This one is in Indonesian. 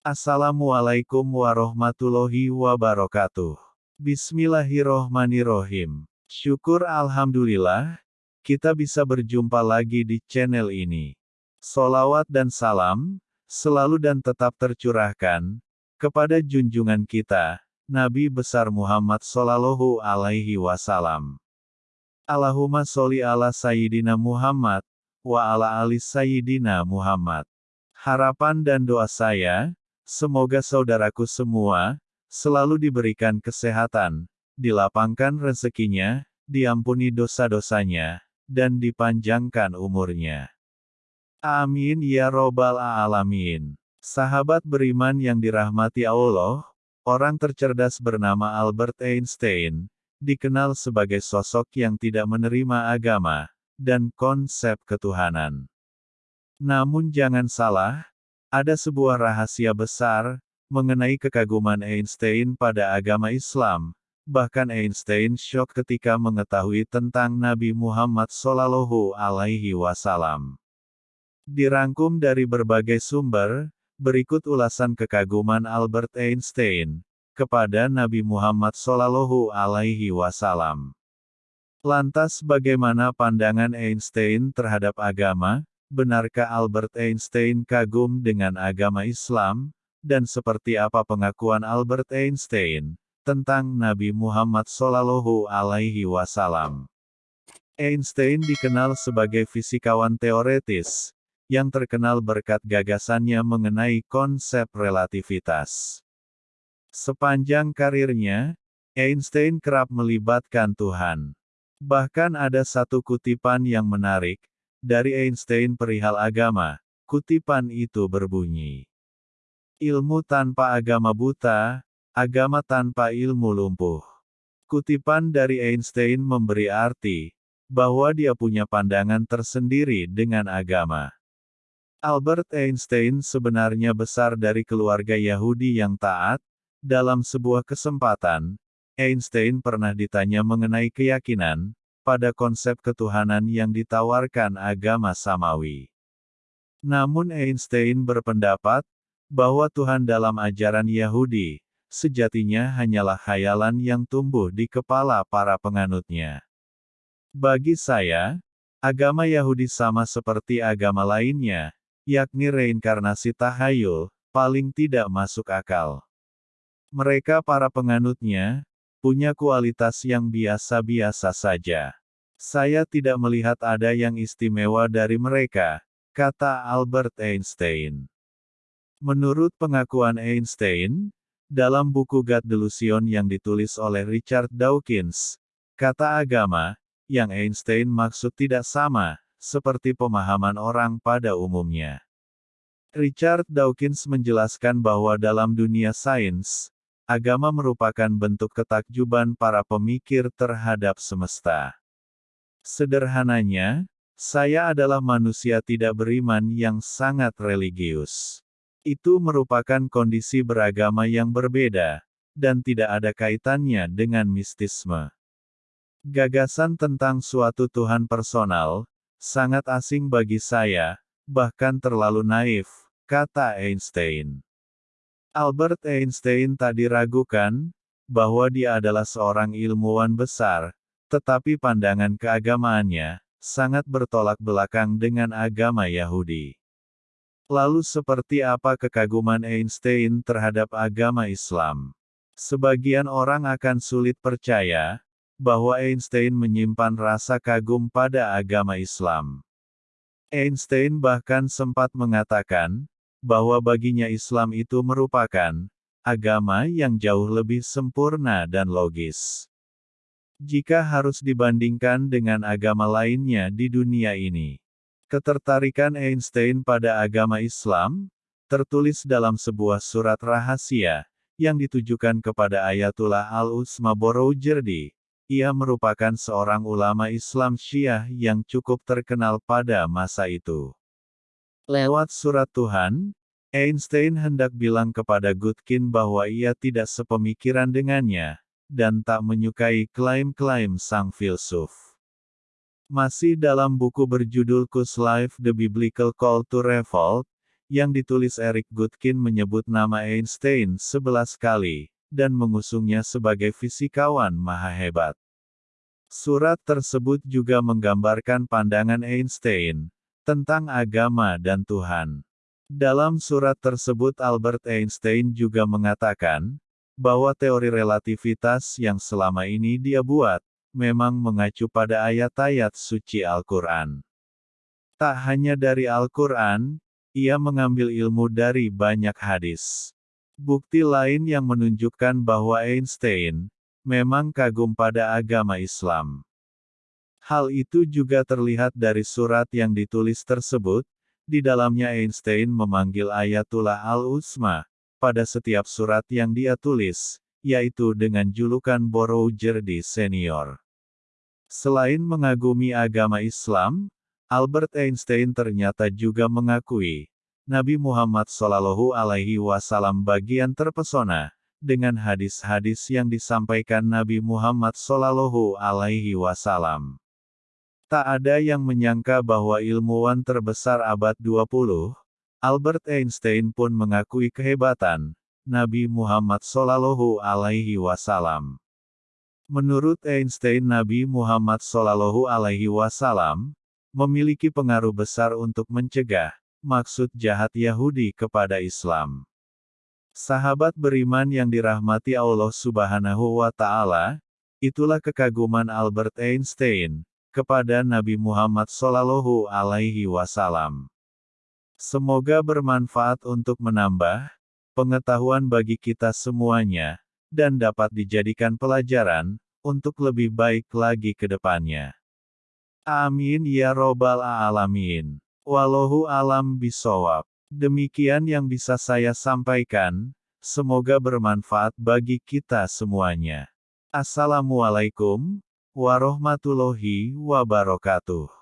Assalamualaikum warahmatullahi wabarakatuh. Bismillahirrohmanirrohim. Syukur Alhamdulillah, kita bisa berjumpa lagi di channel ini. Solawat dan salam, selalu dan tetap tercurahkan, kepada junjungan kita, Nabi besar Muhammad Sallallahu Alaihi Wasallam. Allahumma sholli ala Sayyidina Muhammad, wa ala ali Sayyidina Muhammad. Harapan dan doa saya, Semoga saudaraku semua, selalu diberikan kesehatan, dilapangkan rezekinya, diampuni dosa-dosanya, dan dipanjangkan umurnya. Amin ya robbal alamin. Sahabat beriman yang dirahmati Allah, orang tercerdas bernama Albert Einstein, dikenal sebagai sosok yang tidak menerima agama, dan konsep ketuhanan. Namun jangan salah, ada sebuah rahasia besar mengenai kekaguman Einstein pada agama Islam. Bahkan Einstein syok ketika mengetahui tentang Nabi Muhammad Sallallahu Alaihi Wasallam. Dirangkum dari berbagai sumber, berikut ulasan kekaguman Albert Einstein kepada Nabi Muhammad Sallallahu Alaihi Wasallam. Lantas bagaimana pandangan Einstein terhadap agama? Benarkah Albert Einstein kagum dengan agama Islam? Dan seperti apa pengakuan Albert Einstein tentang Nabi Muhammad Sallallahu Alaihi Wasallam? Einstein dikenal sebagai fisikawan teoretis yang terkenal berkat gagasannya mengenai konsep relativitas. Sepanjang karirnya, Einstein kerap melibatkan Tuhan. Bahkan ada satu kutipan yang menarik, dari Einstein perihal agama, kutipan itu berbunyi. Ilmu tanpa agama buta, agama tanpa ilmu lumpuh. Kutipan dari Einstein memberi arti, bahwa dia punya pandangan tersendiri dengan agama. Albert Einstein sebenarnya besar dari keluarga Yahudi yang taat, dalam sebuah kesempatan, Einstein pernah ditanya mengenai keyakinan, pada konsep ketuhanan yang ditawarkan agama samawi. Namun Einstein berpendapat, bahwa Tuhan dalam ajaran Yahudi, sejatinya hanyalah khayalan yang tumbuh di kepala para penganutnya. Bagi saya, agama Yahudi sama seperti agama lainnya, yakni reinkarnasi tahayul, paling tidak masuk akal. Mereka para penganutnya, punya kualitas yang biasa-biasa saja. Saya tidak melihat ada yang istimewa dari mereka, kata Albert Einstein. Menurut pengakuan Einstein, dalam buku God Delusion yang ditulis oleh Richard Dawkins, kata agama, yang Einstein maksud tidak sama, seperti pemahaman orang pada umumnya. Richard Dawkins menjelaskan bahwa dalam dunia sains, agama merupakan bentuk ketakjuban para pemikir terhadap semesta. Sederhananya, saya adalah manusia tidak beriman yang sangat religius. Itu merupakan kondisi beragama yang berbeda, dan tidak ada kaitannya dengan mistisme. Gagasan tentang suatu Tuhan personal, sangat asing bagi saya, bahkan terlalu naif, kata Einstein. Albert Einstein tak diragukan, bahwa dia adalah seorang ilmuwan besar, tetapi pandangan keagamaannya, sangat bertolak belakang dengan agama Yahudi. Lalu seperti apa kekaguman Einstein terhadap agama Islam? Sebagian orang akan sulit percaya, bahwa Einstein menyimpan rasa kagum pada agama Islam. Einstein bahkan sempat mengatakan, bahwa baginya Islam itu merupakan agama yang jauh lebih sempurna dan logis. Jika harus dibandingkan dengan agama lainnya di dunia ini, ketertarikan Einstein pada agama Islam tertulis dalam sebuah surat rahasia yang ditujukan kepada Ayatullah Al-Utsma Boroujerdi. Ia merupakan seorang ulama Islam Syiah yang cukup terkenal pada masa itu. Lewat surat Tuhan, Einstein hendak bilang kepada Gutkin bahwa ia tidak sepemikiran dengannya, dan tak menyukai klaim-klaim sang filsuf. Masih dalam buku berjudul Kus Life The Biblical Call to Revolt, yang ditulis Eric Gutkin menyebut nama Einstein 11 kali, dan mengusungnya sebagai fisikawan maha hebat. Surat tersebut juga menggambarkan pandangan Einstein tentang agama dan Tuhan. Dalam surat tersebut Albert Einstein juga mengatakan bahwa teori relativitas yang selama ini dia buat memang mengacu pada ayat-ayat suci Al-Quran. Tak hanya dari Al-Quran, ia mengambil ilmu dari banyak hadis. Bukti lain yang menunjukkan bahwa Einstein memang kagum pada agama Islam. Hal itu juga terlihat dari surat yang ditulis tersebut, di dalamnya Einstein memanggil Ayatullah Al-Utsma, pada setiap surat yang dia tulis, yaitu dengan julukan Boroujerdi Senior. Selain mengagumi agama Islam, Albert Einstein ternyata juga mengakui, Nabi Muhammad Shallallahu Alaihi Wasallam bagian terpesona, dengan hadis-hadis yang disampaikan Nabi Muhammad Shallallahu Alaihi Wasallam. Tak ada yang menyangka bahwa ilmuwan terbesar abad 20, Albert Einstein pun mengakui kehebatan Nabi Muhammad Shallallahu Alaihi Wasallam. Menurut Einstein, Nabi Muhammad Shallallahu Alaihi Wasallam memiliki pengaruh besar untuk mencegah maksud jahat Yahudi kepada Islam. Sahabat beriman yang dirahmati Allah Subhanahu wa Ta'ala, itulah kekaguman Albert Einstein kepada Nabi Muhammad Sallallahu Alaihi Wasallam. Semoga bermanfaat untuk menambah pengetahuan bagi kita semuanya, dan dapat dijadikan pelajaran untuk lebih baik lagi ke depannya. Amin ya Robbal 'Alamin. Wallahu alam bisawab. Demikian yang bisa saya sampaikan, semoga bermanfaat bagi kita semuanya. Assalamualaikum warahmatullahi wabarakatuh.